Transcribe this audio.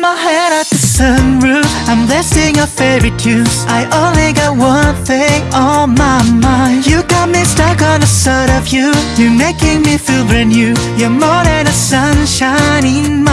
my head at the sunroof. I'm blasting your favorite tunes I only got one thing on my mind. You got me stuck on the thought of you. You're making me feel brand new. You're more than a sunshine in